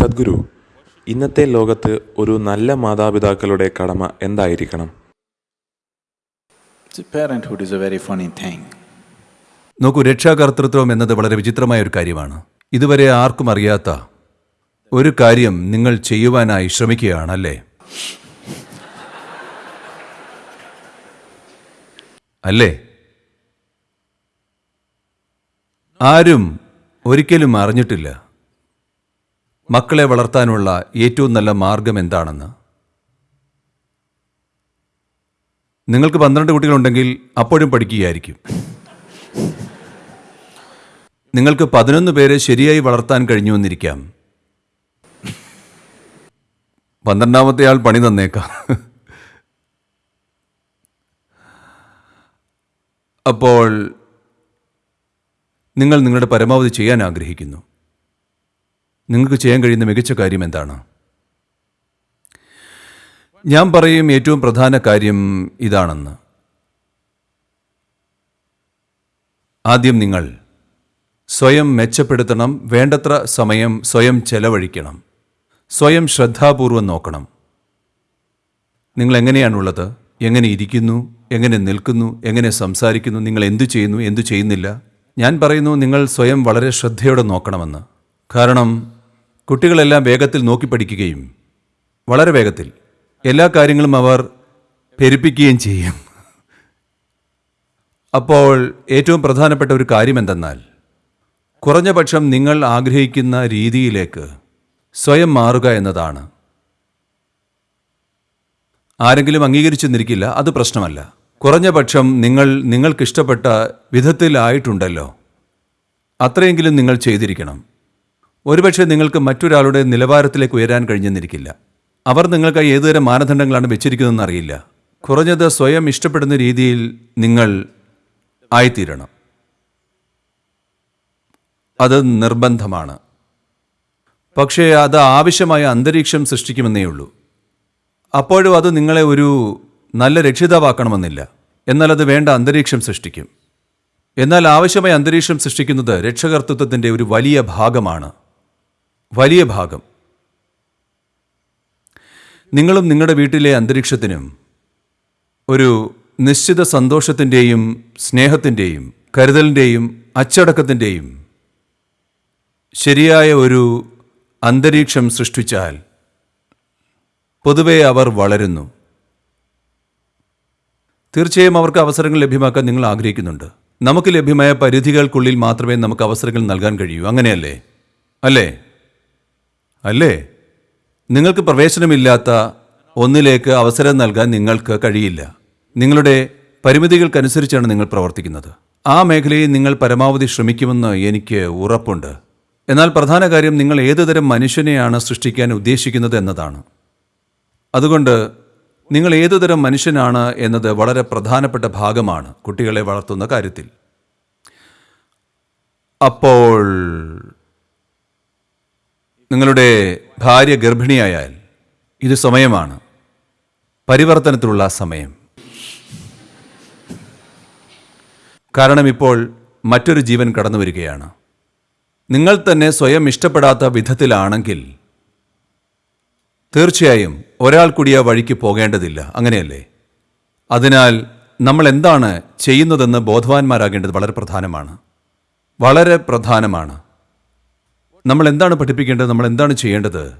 സദ്ഗുരു ഇന്നത്തെ ലോകത്ത് ഒരു നല്ല മാതാപിതാക്കളുടെ കടമ എന്തായിരിക്കണം? See, parenthood is a very funny thing. നോക്കൂ രക്ഷാകർത്തൃത്വം എന്നത് വളരെ വിചിത്രമായ ഒരു കാര്യമാണ്. ഇതുവരെ ആർക്കും അറിയാത്ത ഒരു കാര്യം നിങ്ങൾ ചെയ്യുവാനായി ശ്രമിക്കുകയാണല്ലേ? അല്ലേ? ആരും ഒരിക്കലും അറിഞ്ഞിട്ടില്ല. മക്കളെ വളർത്താനുള്ള ഏറ്റവും നല്ല മാർഗം എന്താണെന്ന്? നിങ്ങൾക്ക് പന്ത്രണ്ട് കുട്ടികളുണ്ടെങ്കിൽ അപ്പോഴും പഠിക്കുകയായിരിക്കും. നിങ്ങൾക്ക് പതിനൊന്ന് പേരെ ശരിയായി വളർത്താൻ കഴിഞ്ഞു എന്നിരിക്കാം പന്ത്രണ്ടാമത്തെ ആൾ പണി തന്നേക്കാം. അപ്പോൾ നിങ്ങൾ നിങ്ങളുടെ പരമാവധി ചെയ്യാൻ ആഗ്രഹിക്കുന്നു. നിങ്ങൾക്ക് ചെയ്യാൻ കഴിയുന്ന മികച്ച കാര്യം എന്താണ്? ഞാൻ പറയും ഏറ്റവും പ്രധാന കാര്യം ഇതാണെന്ന്. ആദ്യം നിങ്ങൾ സ്വയം മെച്ചപ്പെടുത്തണം വേണ്ടത്ര സമയം സ്വയം ചെലവഴിക്കണം സ്വയം ശ്രദ്ധാപൂർവം നോക്കണം. നിങ്ങൾ എങ്ങനെയാണുള്ളത്? എങ്ങനെ ഇരിക്കുന്നു? എങ്ങനെ നിൽക്കുന്നു? എങ്ങനെ സംസാരിക്കുന്നു? നിങ്ങൾ എന്തു ചെയ്യുന്നു? എന്തു ചെയ്യുന്നില്ല? ഞാൻ പറയുന്നു നിങ്ങൾ സ്വയം വളരെ ശ്രദ്ധയോടെ നോക്കണമെന്ന്. കാരണം കുട്ടികളെല്ലാം വേഗത്തിൽ നോക്കി പഠിക്കുകയും വളരെ വേഗത്തിൽ എല്ലാ കാര്യങ്ങളും അവർ പെരുപ്പിക്കുകയും ചെയ്യും. അപ്പോൾ ഏറ്റവും പ്രധാനപ്പെട്ട ഒരു കാര്യം എന്തെന്നാൽ കുറഞ്ഞ പക്ഷം നിങ്ങൾ ആഗ്രഹിക്കുന്ന രീതിയിലേക്ക് സ്വയം മാറുക എന്നതാണ്. ആരെങ്കിലും അംഗീകരിച്ചു നിൽക്കില്ല അത് പ്രശ്നമല്ല. കുറഞ്ഞ പക്ഷം നിങ്ങൾ നിങ്ങൾക്കിഷ്ടപ്പെട്ട വിധത്തിലായിട്ടുണ്ടല്ലോ. അത്രയെങ്കിലും നിങ്ങൾ ചെയ്തിരിക്കണം. ഒരുപക്ഷെ നിങ്ങൾക്ക് മറ്റൊരാളുടെ നിലവാരത്തിലേക്ക് ഉയരാൻ കഴിഞ്ഞെന്നിരിക്കില്ല. അവർ നിങ്ങൾക്കായി ഏതുതരം മാനദണ്ഡങ്ങളാണ് വെച്ചിരിക്കുന്നതെന്ന് അറിയില്ല. കുറഞ്ഞത് സ്വയം ഇഷ്ടപ്പെടുന്ന രീതിയിൽ നിങ്ങൾ ആയിത്തീരണം. അത് നിർബന്ധമാണ്. പക്ഷേ അത് ആവശ്യമായ അന്തരീക്ഷം സൃഷ്ടിക്കുമെന്നേ ഉള്ളൂ. അപ്പോഴും അത് നിങ്ങളെ ഒരു നല്ല രക്ഷിതാവാക്കണമെന്നില്ല. എന്നാൽ അത് വേണ്ട അന്തരീക്ഷം സൃഷ്ടിക്കും. എന്നാൽ ആവശ്യമായ അന്തരീക്ഷം സൃഷ്ടിക്കുന്നത് രക്ഷകർത്തൃത്വത്തിന്റെ ഒരു വലിയ ഭാഗമാണ്. വലിയ ഭാഗം. നിങ്ങളും നിങ്ങളുടെ വീട്ടിലെ അന്തരീക്ഷത്തിനും ഒരു നിശ്ചിത സന്തോഷത്തിന്റെയും സ്നേഹത്തിന്റെയും കരുതലിന്റെയും അച്ചടക്കത്തിന്റെയും ശരിയായ ഒരു അന്തരീക്ഷം സൃഷ്ടിച്ചാൽ പൊതുവെ അവർ വളരുന്നു. തീർച്ചയായും അവർക്ക് അവസരങ്ങൾ ലഭ്യമാക്കാൻ നിങ്ങൾ ആഗ്രഹിക്കുന്നുണ്ട്. നമുക്ക് ലഭ്യമായ പരിധികൾക്കുള്ളിൽ മാത്രമേ നമുക്ക് അവസരങ്ങൾ നൽകാൻ കഴിയൂ. അങ്ങനെയല്ലേ? അല്ലേ? അല്ലേ? നിങ്ങൾക്ക് പ്രവേശനമില്ലാത്ത ഒന്നിലേക്ക് അവസരം നൽകാൻ നിങ്ങൾക്ക് കഴിയില്ല. നിങ്ങളുടെ പരിമിതികൾക്കനുസരിച്ചാണ് നിങ്ങൾ പ്രവർത്തിക്കുന്നത്. ആ മേഖലയിൽ നിങ്ങൾ പരമാവധി ശ്രമിക്കുമെന്ന് എനിക്ക് ഉറപ്പുണ്ട്. എന്നാൽ പ്രധാന കാര്യം നിങ്ങൾ ഏതുതരം മനുഷ്യനെയാണ് സൃഷ്ടിക്കാൻ ഉദ്ദേശിക്കുന്നത് എന്നതാണ്. അതുകൊണ്ട് നിങ്ങൾ ഏതുതരം മനുഷ്യനാണ് എന്നത് വളരെ പ്രധാനപ്പെട്ട ഭാഗമാണ് കുട്ടികളെ വളർത്തുന്ന കാര്യത്തിൽ. അപ്പോൾ നിങ്ങളുടെ ഭാര്യ ഗർഭിണിയായാൽ ഇത് സമയമാണ്. പരിവർത്തനത്തിലുള്ള സമയം. കാരണം ഇപ്പോൾ മറ്റൊരു ജീവൻ കടന്നു വരികയാണ്. നിങ്ങൾ തന്നെ സ്വയം ഇഷ്ടപ്പെടാത്ത വിധത്തിലാണെങ്കിൽ തീർച്ചയായും ഒരാൾ കൂടി ആ വഴിക്ക് പോകേണ്ടതില്ല. അങ്ങനെയല്ലേ? അതിനാൽ നമ്മൾ എന്താണ് ചെയ്യുന്നതെന്ന് ബോധവാന്മാരാകേണ്ടത് വളരെ പ്രധാനമാണ്. വളരെ പ്രധാനമാണ്. നമ്മൾ എന്താണ് പഠിപ്പിക്കേണ്ടത്? നമ്മൾ എന്താണ് ചെയ്യേണ്ടത്?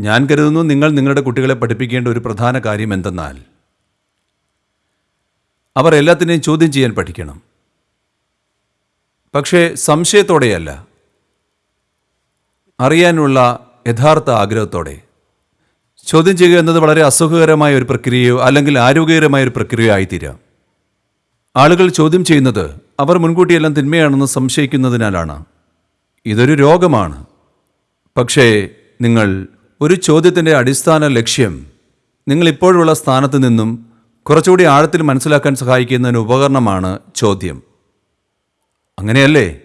ഞാൻ കരുതുന്നു നിങ്ങൾ നിങ്ങളുടെ കുട്ടികളെ പഠിപ്പിക്കേണ്ട ഒരു പ്രധാന കാര്യം എന്തെന്നാൽ അവർ എല്ലാത്തിനെയും ചോദ്യം ചെയ്യാൻ പഠിക്കണം. പക്ഷേ സംശയത്തോടെയല്ല അറിയാനുള്ള യഥാർത്ഥ ആഗ്രഹത്തോടെ. ചോദ്യം ചെയ്യുക എന്നത് വളരെ അസുഖകരമായ ഒരു പ്രക്രിയയോ അല്ലെങ്കിൽ ആരോഗ്യകരമായ ഒരു പ്രക്രിയയോ ആയിത്തീരാം. ആളുകൾ ചോദ്യം ചെയ്യുന്നത് അവർ മുൻകൂട്ടിയെല്ലാം തിന്മയാണെന്ന് സംശയിക്കുന്നതിനാലാണ്. ഇതൊരു രോഗമാണ്. പക്ഷേ നിങ്ങൾ ഒരു ചോദ്യത്തിന്റെ അടിസ്ഥാന ലക്ഷ്യം നിങ്ങൾ ഇപ്പോഴുള്ള സ്ഥാനത്ത് നിന്നും കുറച്ചുകൂടി ആഴത്തിൽ മനസ്സിലാക്കാൻ സഹായിക്കുന്നതിന് ഉപകരണമാണ് ചോദ്യം. അങ്ങനെയല്ലേ?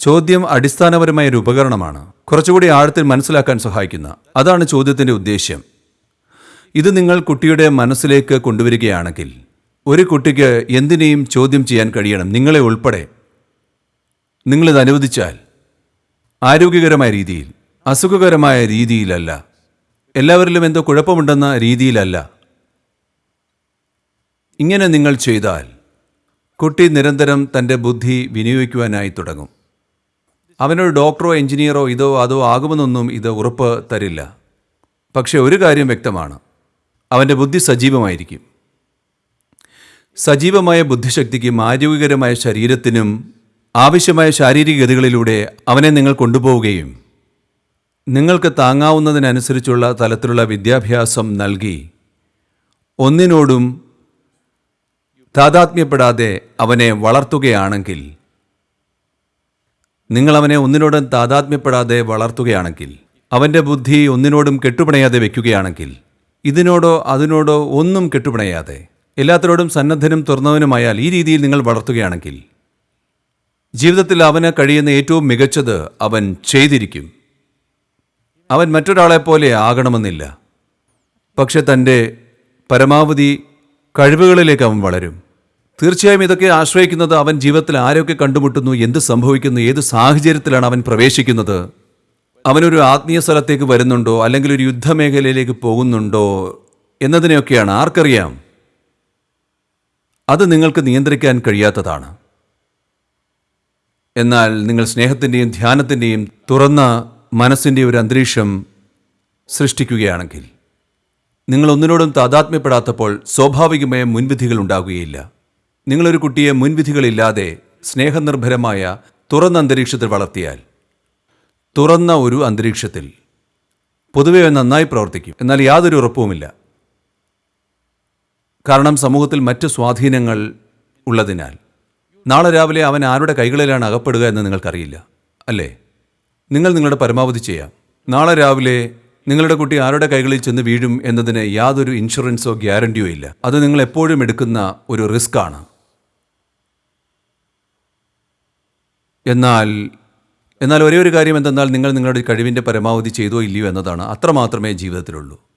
ചോദ്യം അടിസ്ഥാനപരമായ ഒരു ഉപകരണമാണ്. കുറച്ചുകൂടി ആഴത്തിൽ മനസ്സിലാക്കാൻ സഹായിക്കുന്ന. അതാണ് ചോദ്യത്തിന്റെ ഉദ്ദേശ്യം. ഇത് നിങ്ങൾ കുട്ടിയുടെ മനസ്സിലേക്ക് കൊണ്ടുവരികയാണെങ്കിൽ ഒരു കുട്ടിക്ക് എന്തിനേയും ചോദ്യം ചെയ്യാൻ കഴിയണം. നിങ്ങളെ ഉൾപ്പെടെ. നിങ്ങളിത് അനുവദിച്ചാൽ ആരോഗ്യകരമായ രീതിയിൽ അസുഖകരമായ രീതിയിലല്ല എല്ലാവരിലും എന്തോ കുഴപ്പമുണ്ടെന്ന രീതിയിലല്ല. ഇങ്ങനെ നിങ്ങൾ ചെയ്താൽ കുട്ടി നിരന്തരം തന്റെ ബുദ്ധി വിനിയോഗിക്കുവാനായി തുടങ്ങും. അവനൊരു ഡോക്ടറോ എഞ്ചിനീയറോ ഇതോ അതോ ആകുമെന്നൊന്നും ഇത് ഉറപ്പ് തരില്ല. പക്ഷേ ഒരു കാര്യം വ്യക്തമാണ്. അവന്റെ ബുദ്ധി സജീവമായിരിക്കും. സജീവമായ ബുദ്ധിശക്തിക്കും ആരോഗ്യകരമായ ശരീരത്തിനും ആവശ്യമായ ശാരീരിക ഗതികളിലൂടെ അവനെ നിങ്ങൾ കൊണ്ടുപോവുകയും നിങ്ങൾക്ക് താങ്ങാവുന്നതിനനുസരിച്ചുള്ള തലത്തിലുള്ള വിദ്യാഭ്യാസം നൽകി ഒന്നിനോടും താതാത്മ്യപ്പെടാതെ അവനെ വളർത്തുകയാണെങ്കിൽ നിങ്ങൾ അവനെ ഒന്നിനോടും താതാത്മ്യപ്പെടാതെ വളർത്തുകയാണെങ്കിൽ അവന്റെ ബുദ്ധി ഒന്നിനോടും കെട്ടുപിണയാതെ വയ്ക്കുകയാണെങ്കിൽ ഇതിനോടോ അതിനോടോ ഒന്നും കെട്ടുപിണയാതെ എല്ലാത്തിനോടും സന്നദ്ധനും തുറന്നവനുമായാൽ ഈ രീതിയിൽ നിങ്ങൾ വളർത്തുകയാണെങ്കിൽ ജീവിതത്തിൽ അവന് കഴിയുന്ന ഏറ്റവും മികച്ചത് അവൻ ചെയ്തിരിക്കും. അവൻ മറ്റൊരാളെപ്പോലെ ആകണമെന്നില്ല. പക്ഷെ തന്റെ പരമാവധി കഴിവുകളിലേക്ക് അവൻ വളരും. തീർച്ചയായും ഇതൊക്കെ ആശ്രയിക്കുന്നത് അവൻ ജീവിതത്തിൽ ആരൊക്കെ കണ്ടുമുട്ടുന്നു എന്ത് സംഭവിക്കുന്നു ഏത് സാഹചര്യത്തിലാണ് അവൻ പ്രവേശിക്കുന്നത് അവനൊരു ആത്മീയ സ്ഥലത്തേക്ക് വരുന്നുണ്ടോ അല്ലെങ്കിൽ ഒരു യുദ്ധമേഖലയിലേക്ക് പോകുന്നുണ്ടോ എന്നതിനെയൊക്കെയാണ് ആർക്കറിയാം. അത് നിങ്ങൾക്ക് നിയന്ത്രിക്കാൻ കഴിയാത്തതാണ്. എന്നാൽ നിങ്ങൾ സ്നേഹത്തിന്റെയും ധ്യാനത്തിന്റെയും തുറന്ന മനസ്സിന്റെ ഒരു അന്തരീക്ഷം സൃഷ്ടിക്കുകയാണെങ്കിൽ നിങ്ങൾ ഒന്നിനോടും താതാത്മ്യപ്പെടാത്തപ്പോൾ സ്വാഭാവികമായ മുൻവിധികൾ ഉണ്ടാകുകയില്ല. നിങ്ങളൊരു കുട്ടിയെ മുൻവിധികളില്ലാതെ സ്നേഹനിർഭരമായ തുറന്ന അന്തരീക്ഷത്തിൽ വളർത്തിയാൽ തുറന്ന ഒരു അന്തരീക്ഷത്തിൽ പൊതുവെ നന്നായി പ്രവർത്തിക്കും. എന്നാൽ യാതൊരു ഉറപ്പുമില്ല. കാരണം സമൂഹത്തിൽ മറ്റ് സ്വാധീനങ്ങൾ ഉള്ളതിനാൽ. നാളെ രാവിലെ അവൻ ആരുടെ കൈകളിലാണ് അകപ്പെടുക എന്ന് നിങ്ങൾക്കറിയില്ല അല്ലേ? നിങ്ങൾ നിങ്ങളുടെ പരമാവധി ചെയ്യാം. നാളെ രാവിലെ നിങ്ങളുടെ കുട്ടി ആരുടെ കൈകളിൽ ചെന്ന് വീഴും എന്നതിന് യാതൊരു ഇൻഷുറൻസോ ഗ്യാരണ്ടിയോ ഇല്ല. അത് നിങ്ങൾ എപ്പോഴും എടുക്കുന്ന ഒരു റിസ്ക് ആണ്. എന്നാൽ എന്നാൽ ഒരേ ഒരു കാര്യം എന്തെന്നാൽ നിങ്ങൾ നിങ്ങളുടെ കഴിവിന്റെ പരമാവധി ചെയ്തോ ഇല്ലയോ എന്നതാണ് അത്രമാത്രമേ ജീവിതത്തിലുള്ളൂ.